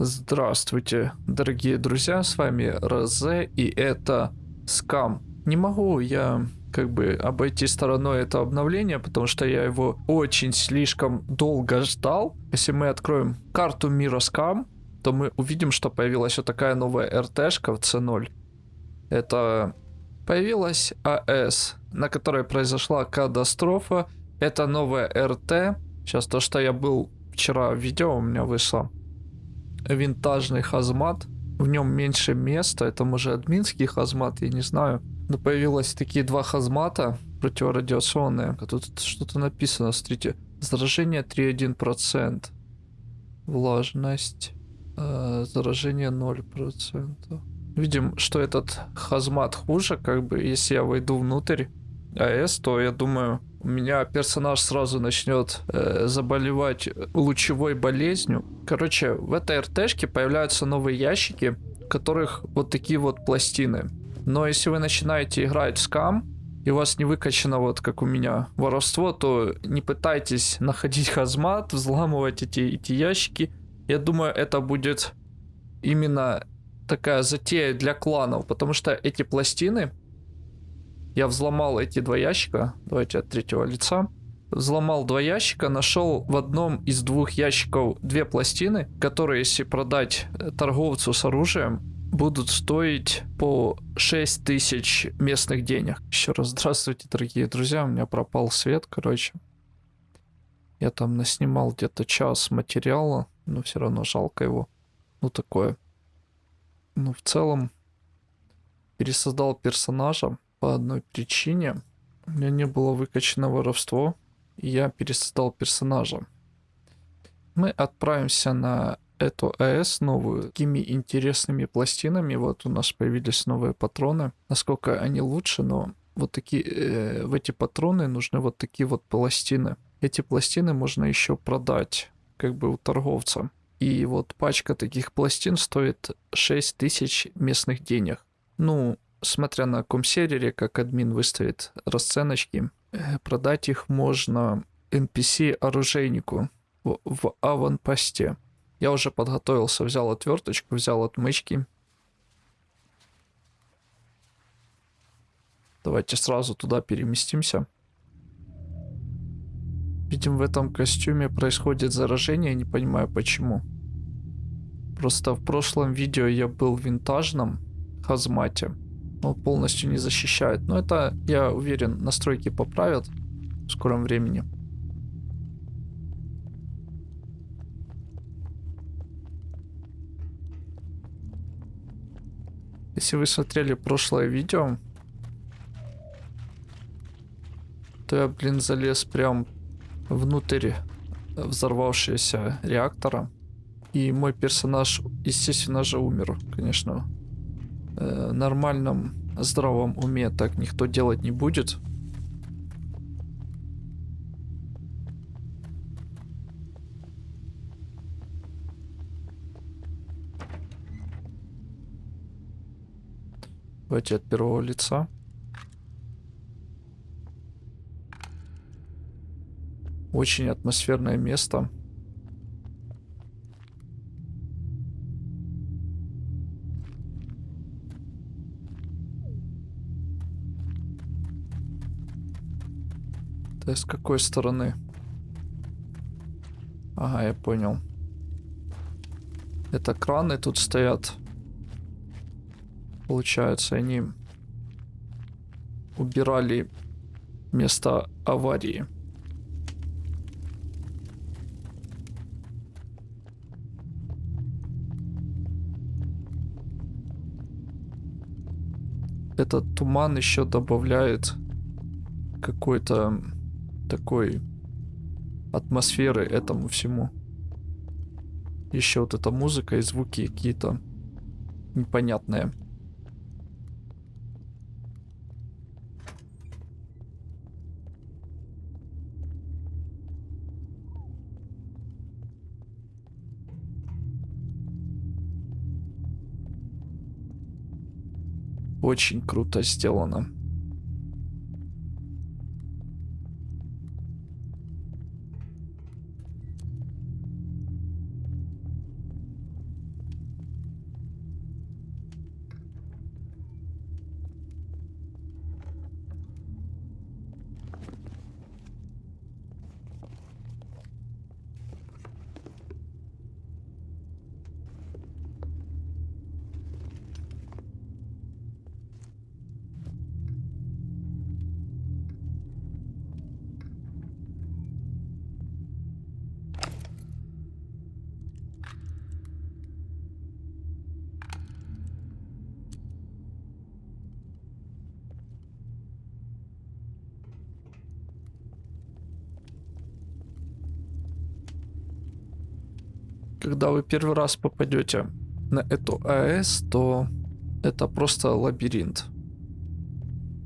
Здравствуйте, дорогие друзья, с вами Розе, и это Скам. Не могу я как бы обойти стороной это обновление, потому что я его очень слишком долго ждал. Если мы откроем карту мира Скам, то мы увидим, что появилась вот такая новая РТшка в C0. Это появилась АС, на которой произошла катастрофа. Это новая РТ. Сейчас то, что я был вчера в видео, у меня вышло винтажный хазмат. В нем меньше места, это может админский хазмат, я не знаю. Но появилось такие два хазмата противорадиационные. А тут что-то написано, смотрите. Заражение 3,1%. Влажность. Э, заражение 0%. Видим, что этот хазмат хуже, как бы, если я войду внутрь АЭС, то я думаю, у меня персонаж сразу начнет э, заболевать лучевой болезнью. Короче, в этой РТшке появляются новые ящики, в которых вот такие вот пластины. Но если вы начинаете играть в скам, и у вас не выкачано вот как у меня воровство, то не пытайтесь находить хазмат, взламывать эти, эти ящики. Я думаю, это будет именно такая затея для кланов, потому что эти пластины я взломал эти два ящика. Давайте от третьего лица. Взломал два ящика, нашел в одном из двух ящиков две пластины, которые, если продать э, торговцу с оружием, будут стоить по 6 тысяч местных денег. Еще раз здравствуйте, дорогие друзья. У меня пропал свет, короче. Я там наснимал где-то час материала, но все равно жалко его. Ну, такое. Ну, в целом, пересоздал персонажа по одной причине. У меня не было выкачано воровство, и я пересоздал персонажа. Мы отправимся на эту АЭС новую, такими интересными пластинами. Вот у нас появились новые патроны. Насколько они лучше, но вот такие, э, в эти патроны нужны вот такие вот пластины. Эти пластины можно еще продать, как бы у торговца. И вот пачка таких пластин стоит 6000 местных денег. Ну, смотря на каком сервере, как админ выставит расценочки, э, продать их можно NPC-оружейнику в, в аванпосте. Я уже подготовился, взял отверточку, взял отмычки. Давайте сразу туда переместимся. Видим, в этом костюме происходит заражение, не понимаю почему. Просто в прошлом видео я был в винтажном хазмате он полностью не защищает. Но это, я уверен, настройки поправят в скором времени. Если вы смотрели прошлое видео, то я, блин, залез прям внутрь взорвавшегося реактора. И мой персонаж, естественно же, умер, конечно, э, нормальном здравом уме так никто делать не будет. Давайте от первого лица. Очень атмосферное место. С какой стороны? Ага, я понял. Это краны тут стоят. Получается, они убирали место аварии. Этот туман еще добавляет какой-то такой атмосферы этому всему. Еще вот эта музыка и звуки какие-то непонятные. Очень круто сделано. Когда вы первый раз попадете на эту АЭС, то это просто лабиринт.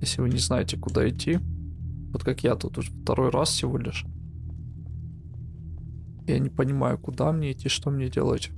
Если вы не знаете, куда идти. Вот как я тут уже второй раз всего лишь. Я не понимаю, куда мне идти, что мне делать.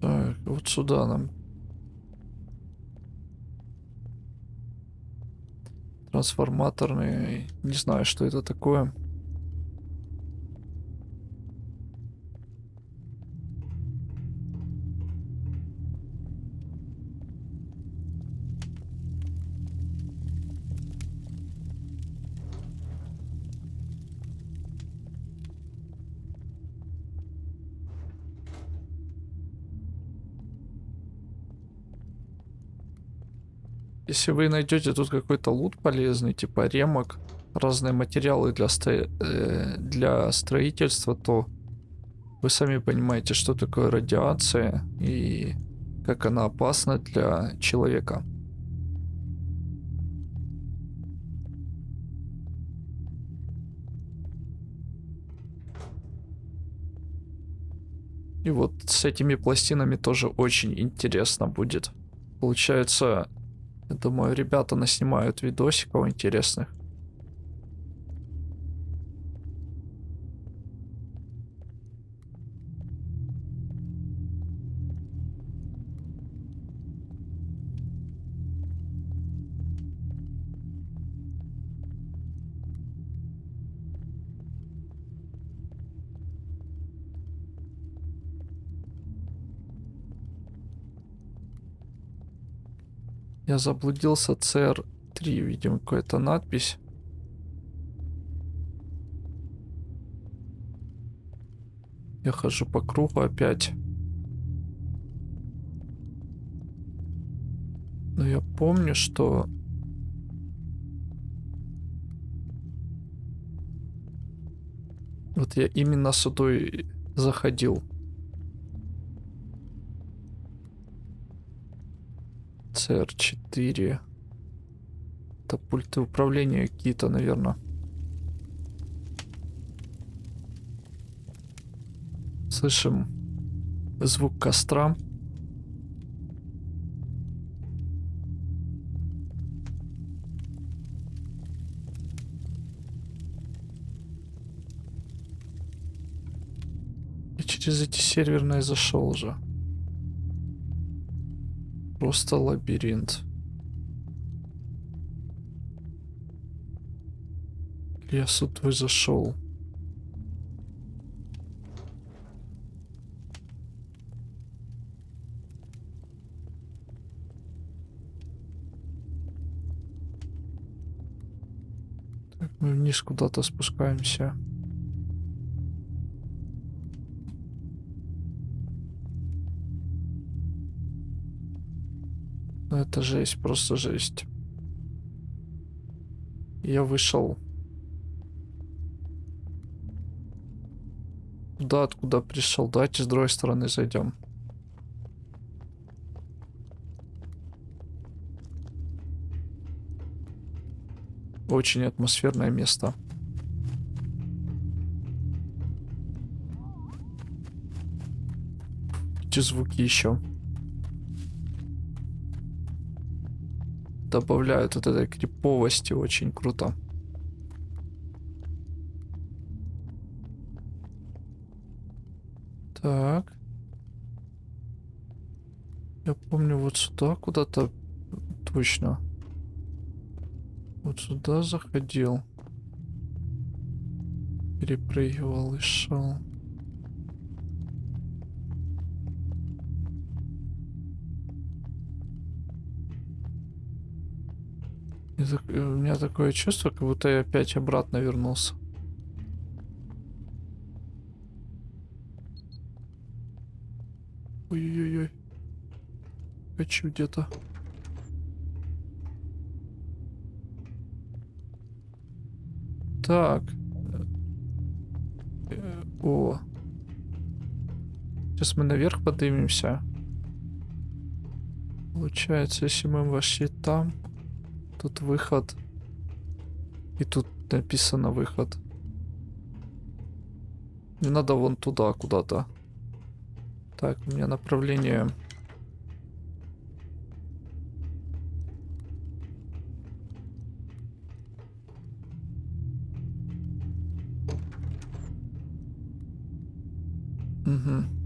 Так, вот сюда нам. Трансформаторный. Не знаю, что это такое. Если вы найдете тут какой-то лут полезный, типа ремок, разные материалы для, сто... э, для строительства, то вы сами понимаете, что такое радиация и как она опасна для человека. И вот с этими пластинами тоже очень интересно будет. Получается, я думаю, ребята наснимают видосиков интересных. Я заблудился, CR3, видимо, какая-то надпись. Я хожу по кругу опять. Но я помню, что... Вот я именно сюда заходил. CR4. Это пульты управления какие-то, наверное. Слышим звук костра. И через эти серверные зашел уже. Просто лабиринт. Я сюда зашел. Так, мы вниз куда-то спускаемся. Это жесть, просто жесть. Я вышел. Да, откуда пришел? Давайте с другой стороны зайдем. Очень атмосферное место. Эти звуки еще. Добавляют вот этой криповости очень круто. Так. Я помню вот сюда куда-то точно. Вот сюда заходил. Перепрыгивал и шел. У меня такое чувство, как будто я опять обратно вернулся. Ой-ой-ой. Хочу где-то. Так. Э, О. Сейчас мы наверх поднимемся. Получается, если мы вошли там, тут выход. И тут написано выход. Не надо вон туда куда-то. Так, у меня направление... Угу.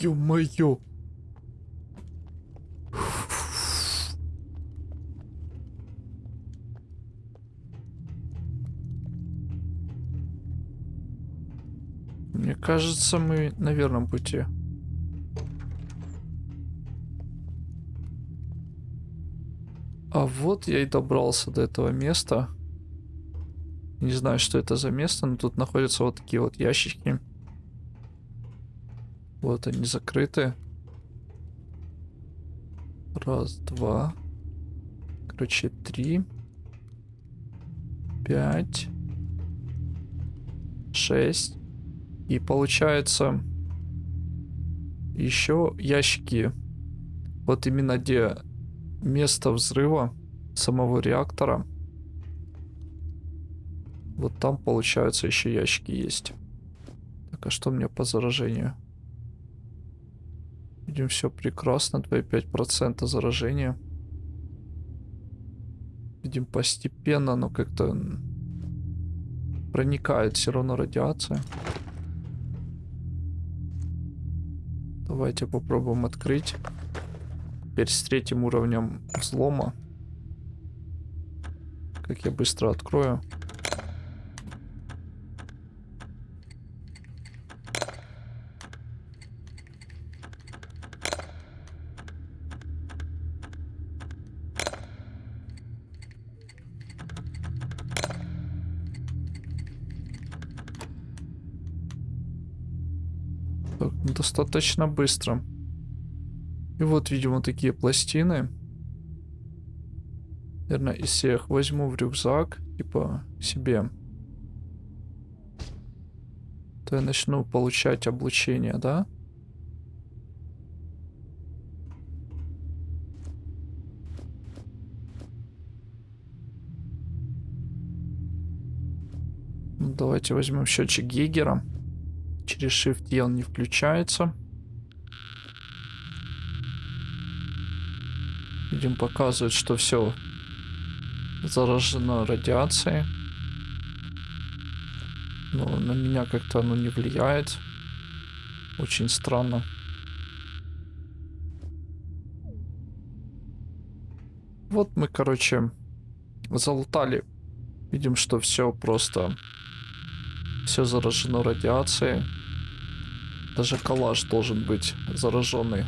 Ё-моё! Мне кажется, мы на верном пути. А вот я и добрался до этого места. Не знаю, что это за место, но тут находятся вот такие вот ящички. Вот они закрыты. Раз, два. Короче, три. Пять. Шесть. И получается еще ящики. Вот именно где место взрыва самого реактора. Вот там, получается, еще ящики есть. Так, а что меня по заражению? Видим, все прекрасно. 2,5% заражения. Видим, постепенно, но как-то проникает все равно радиация. Давайте попробуем открыть. Теперь с третьим уровнем взлома. Как я быстро открою. Так, достаточно быстро. И вот, видимо, такие пластины. Наверное, из всех возьму в рюкзак, типа, себе. То я начну получать облучение, да? Ну, давайте возьмем счетчик Гейгера. Через Shift E он не включается. Видим, показывает, что все заражено радиацией. Но на меня как-то оно не влияет. Очень странно. Вот мы, короче, залутали. Видим, что все просто... Все заражено радиацией. Даже коллаж должен быть зараженный.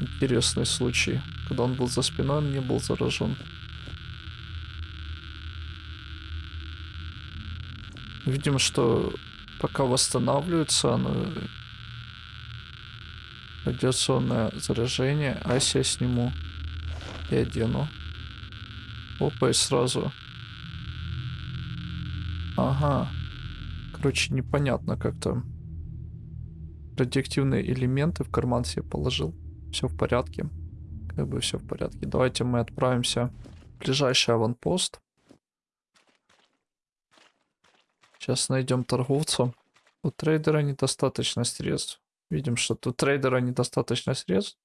Интересный случай. Когда он был за спиной, он не был заражен. Видим, что пока восстанавливается оно радиационное заражение. Ася я сниму и одену. Опа, и сразу. Ага. Короче, непонятно как-то. Радиоактивные элементы в карман себе положил. Все в порядке. Как бы все в порядке. Давайте мы отправимся в ближайший аванпост. Сейчас найдем торговца. У трейдера недостаточно средств. Видим, что у трейдера недостаточно средств.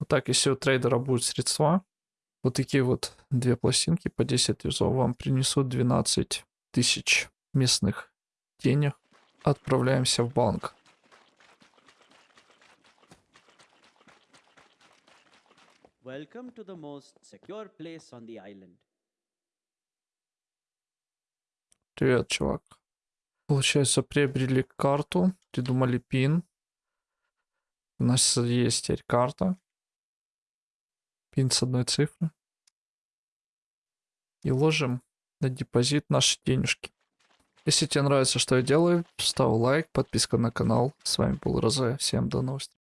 Вот так, если у трейдера будут средства, вот такие вот две пластинки по 10 юзов вам принесут 12 тысяч местных денег. Отправляемся в банк. Welcome to the most secure place on the island. Привет, чувак. Получается, приобрели карту, придумали пин. У нас есть теперь карта. Пин с одной цифры. И ложим на депозит наши денежки. Если тебе нравится, что я делаю, ставь лайк, подписка на канал. С вами был Розе. Всем до новых встреч.